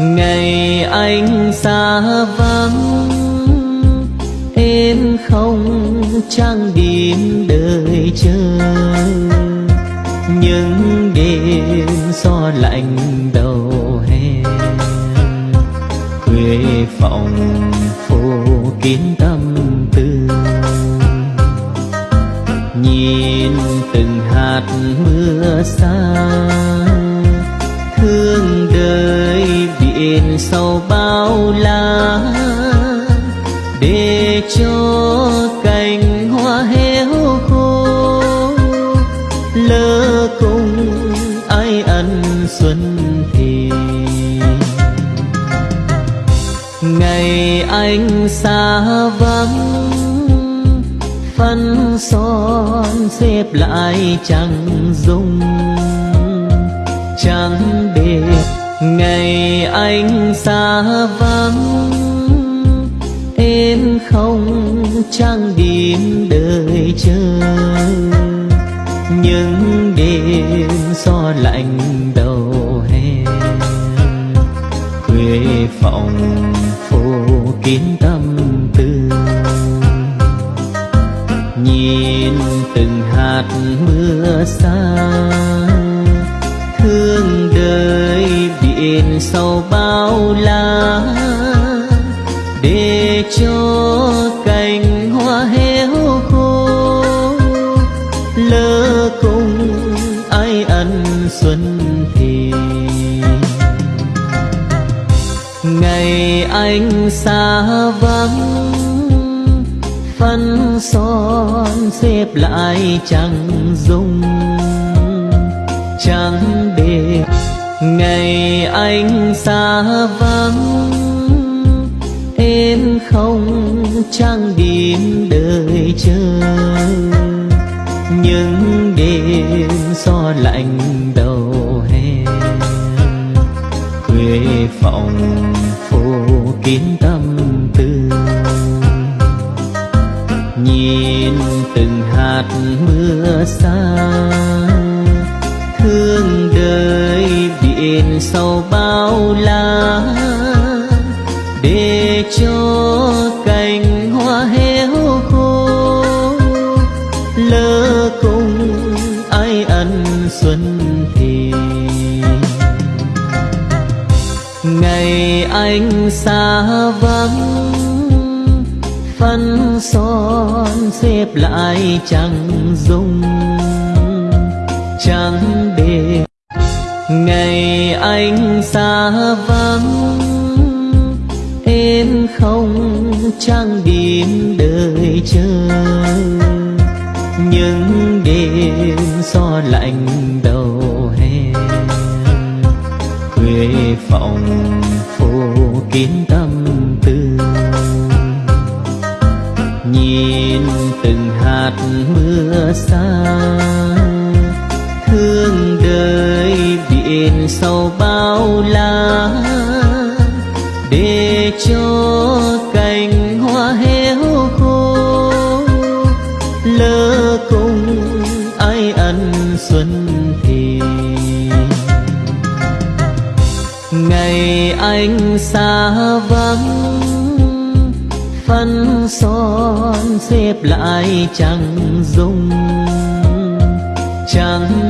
ngày anh xa vắng, em không trang điểm đợi chờ những đêm gió lạnh đầu hè, quê phòng phố kín tâm tư nhìn từng hạt mưa xa biển sau bao la, để cho cành hoa héo khô lỡ cùng ai ăn xuân thì. Ngày anh xa vắng phân son xếp lại chẳng dung chẳng để ngày anh xa vắng, em không trang điểm đợi chờ những đêm gió lạnh đầu hè, quê phòng phố kín tâm tư. Nhìn từng hạt mưa xa biển sau bao la, để cho cành hoa héo khô, lỡ cùng ai ăn xuân thì. Ngày anh xa vắng phân son xếp lại chẳng dung chẳng để ngày anh xa vắng, em không trang điểm đợi chờ những đêm gió lạnh đầu hè, quê phòng phố kín tâm tư nhìn từng hạt mưa xa biển sau bao la, để cho cành hoa héo khô, lỡ cùng ai ăn xuân thì. Ngày anh xa vắng phân son xếp lại chẳng dung chẳng để ngày anh xa vắng, em không trang điểm đợi chờ những đêm gió lạnh đầu hè, quê phòng phố kín tâm tư nhìn từng hạt mưa xa, thương đời biển sau bao la, để cho cành hoa héo khô, lỡ cùng ai ăn xuân thì. Ngày anh xa vắng phân son xếp lại chẳng dung chẳng